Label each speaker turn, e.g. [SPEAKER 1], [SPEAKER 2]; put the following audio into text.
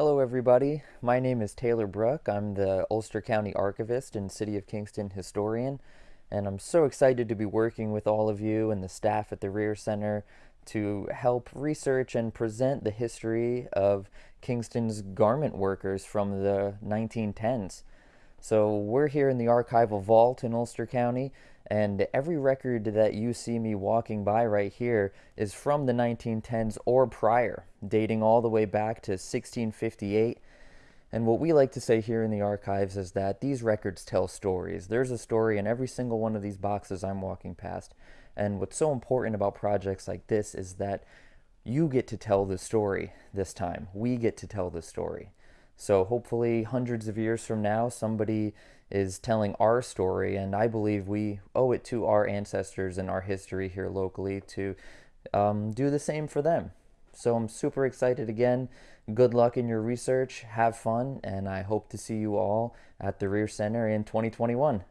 [SPEAKER 1] Hello everybody, my name is Taylor Bruck. I'm the Ulster County Archivist and City of Kingston Historian, and I'm so excited to be working with all of you and the staff at the Reher Center to help research and present the history of Kingston's garment workers from the 1910s. So we're here in the archival vault in Ulster County, and every record that you see me walking by right here is from the 1910s or prior, dating all the way back to 1658. And what we like to say here in the archives is that these records tell stories. There's a story in every single one of these boxes I'm walking past. And what's so important about projects like this is that you get to tell the story this time. We get to tell the story. So hopefully hundreds of years from now, somebody is telling our story, and I believe we owe it to our ancestors and our history here locally to um, do the same for them. So I'm super excited again. Good luck in your research, have fun, and I hope to see you all at the Reher Center in 2021.